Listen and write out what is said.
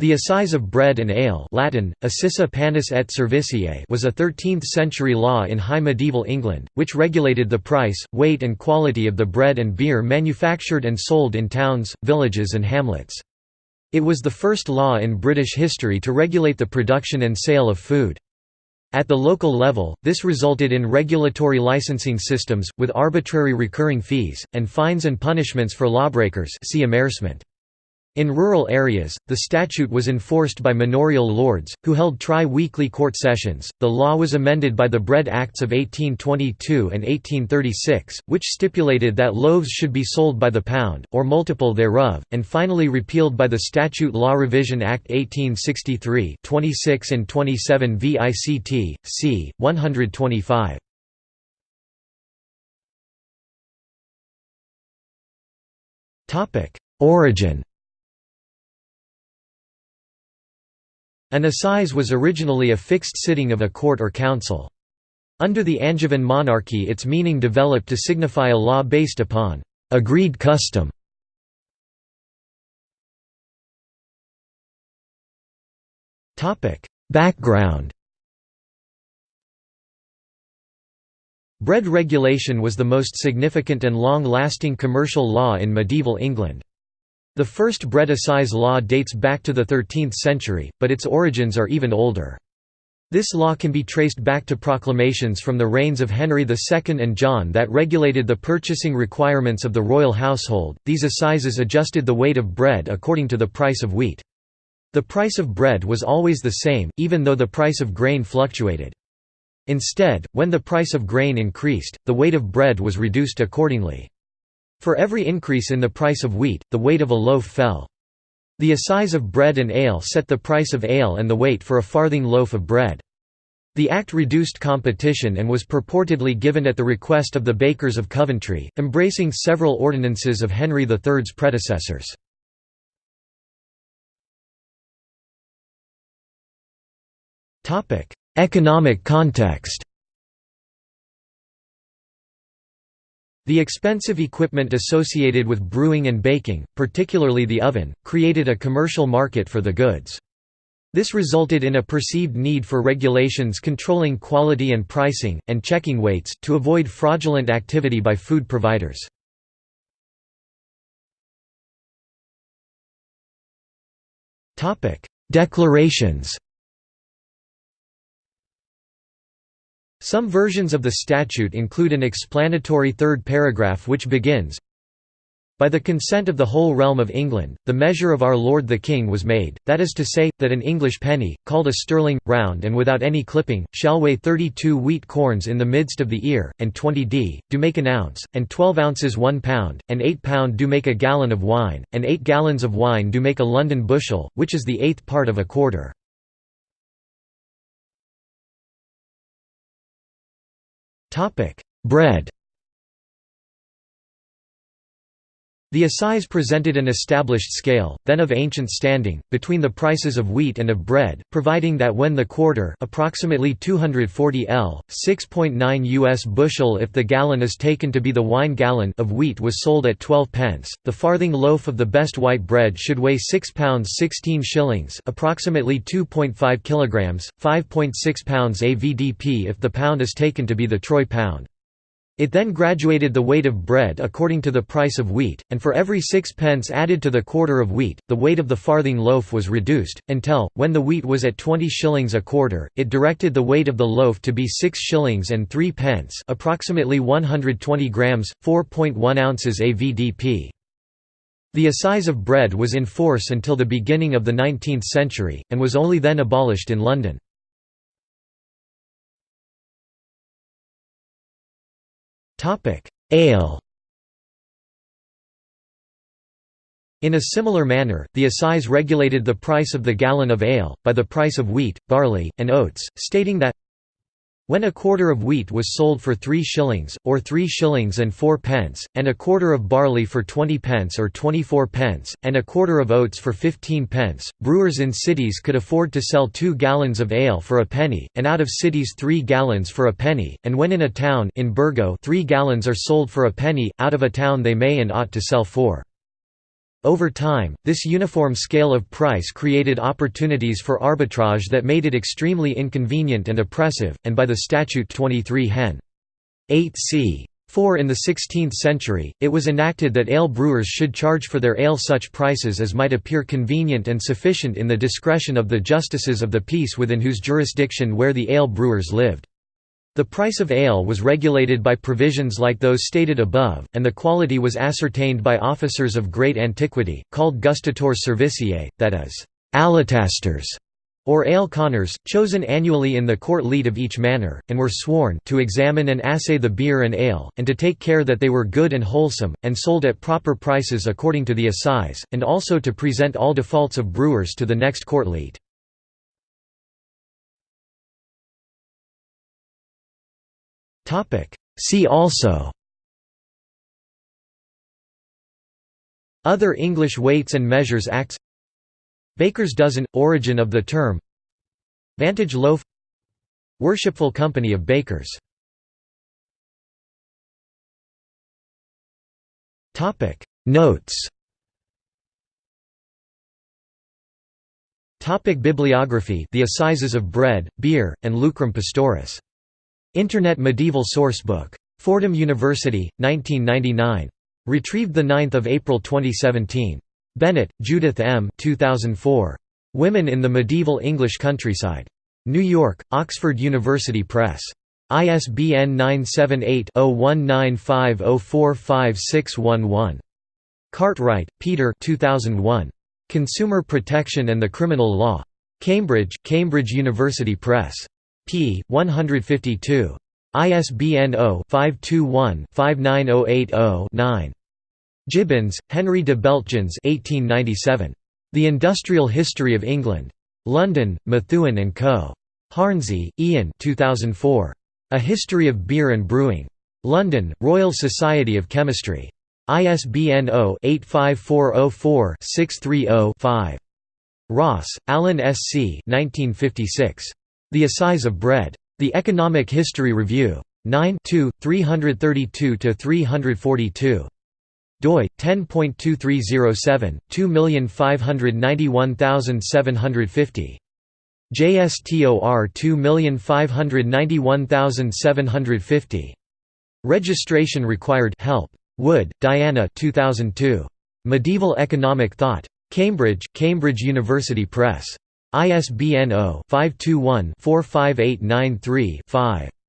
The assize of bread and ale Latin, Assisa panis et cervisiae was a 13th-century law in high medieval England, which regulated the price, weight and quality of the bread and beer manufactured and sold in towns, villages and hamlets. It was the first law in British history to regulate the production and sale of food. At the local level, this resulted in regulatory licensing systems, with arbitrary recurring fees, and fines and punishments for lawbreakers see amercement. In rural areas, the statute was enforced by manorial lords, who held tri-weekly court sessions. The law was amended by the Bread Acts of 1822 and 1836, which stipulated that loaves should be sold by the pound, or multiple thereof, and finally repealed by the Statute Law Revision Act 1863 26 and 27 VICT, c. 125. Origin An assize was originally a fixed sitting of a court or council. Under the Angevin monarchy its meaning developed to signify a law based upon «agreed custom». Background Bread regulation was the most significant and long-lasting commercial law in medieval England. The first bread assize law dates back to the 13th century, but its origins are even older. This law can be traced back to proclamations from the reigns of Henry II and John that regulated the purchasing requirements of the royal household. These assizes adjusted the weight of bread according to the price of wheat. The price of bread was always the same, even though the price of grain fluctuated. Instead, when the price of grain increased, the weight of bread was reduced accordingly. For every increase in the price of wheat, the weight of a loaf fell. The assize of bread and ale set the price of ale and the weight for a farthing loaf of bread. The act reduced competition and was purportedly given at the request of the bakers of Coventry, embracing several ordinances of Henry III's predecessors. Economic context The expensive equipment associated with brewing and baking, particularly the oven, created a commercial market for the goods. This resulted in a perceived need for regulations controlling quality and pricing, and checking weights, to avoid fraudulent activity by food providers. Declarations Some versions of the statute include an explanatory third paragraph which begins, By the consent of the whole realm of England, the measure of our Lord the King was made, that is to say, that an English penny, called a sterling, round and without any clipping, shall weigh thirty-two wheat corns in the midst of the ear, and twenty d, do make an ounce, and twelve ounces one pound, and eight pound do make a gallon of wine, and eight gallons of wine do make a London bushel, which is the eighth part of a quarter. Topic: Bread. The assize presented an established scale, then of ancient standing, between the prices of wheat and of bread, providing that when the quarter approximately 240 L, 6.9 US bushel if the gallon is taken to be the wine gallon of wheat was sold at 12 pence, the farthing loaf of the best white bread should weigh 6 pounds 16 shillings approximately 2.5 kilograms, 5.6 pounds avdp if the pound is taken to be the troy pound. It then graduated the weight of bread according to the price of wheat, and for every six pence added to the quarter of wheat, the weight of the farthing loaf was reduced, until, when the wheat was at twenty shillings a quarter, it directed the weight of the loaf to be six shillings and three pence approximately 120 grams, 4.1 ounces avdp. The assize of bread was in force until the beginning of the 19th century, and was only then abolished in London. Ale. In a similar manner, the assize regulated the price of the gallon of ale, by the price of wheat, barley, and oats, stating that when a quarter of wheat was sold for three shillings, or three shillings and four pence, and a quarter of barley for twenty pence or twenty-four pence, and a quarter of oats for fifteen pence, brewers in cities could afford to sell two gallons of ale for a penny, and out of cities three gallons for a penny, and when in a town in Burgo three gallons are sold for a penny, out of a town they may and ought to sell four. Over time, this uniform scale of price created opportunities for arbitrage that made it extremely inconvenient and oppressive, and by the statute 23 Hen. 8 c. 4 in the 16th century, it was enacted that ale brewers should charge for their ale such prices as might appear convenient and sufficient in the discretion of the justices of the peace within whose jurisdiction where the ale brewers lived. The price of ale was regulated by provisions like those stated above, and the quality was ascertained by officers of great antiquity, called gustatores cervisiae, that is, aletasters, or ale conners, chosen annually in the court leet of each manor, and were sworn to examine and assay the beer and ale, and to take care that they were good and wholesome, and sold at proper prices according to the assize, and also to present all defaults of brewers to the next court leet. See also. Other English Weights and Measures Acts. Baker's dozen – origin of the term. Vantage loaf. Worshipful Company of Bakers. Notes. Topic. Bibliography The Assizes of Bread, Beer, and Lucrum Pistoris Internet Medieval Sourcebook. Fordham University, 1999. Retrieved 9 April 2017. Bennett, Judith M. 2004. Women in the Medieval English Countryside. New York, Oxford University Press. ISBN 978-0195045611. Cartwright, Peter 2001. Consumer Protection and the Criminal Law. Cambridge, Cambridge University Press p. 152. ISBN 0-521-59080-9. Gibbins, Henry de Beltgens 1897. The Industrial History of England. London, Methuen and Co. Hornsey, Ian 2004. A History of Beer and Brewing. London, Royal Society of Chemistry. ISBN 0-85404-630-5. Ross, Alan S. C. 1956. The Assize of Bread. The Economic History Review. 9 332–342. doi 10.2307 2591750 JSTOR 2591750 Registration required. Help. Wood, Diana 2002 Medieval Economic Thought. Cambridge Cambridge University Press ISBN 0-521-45893-5.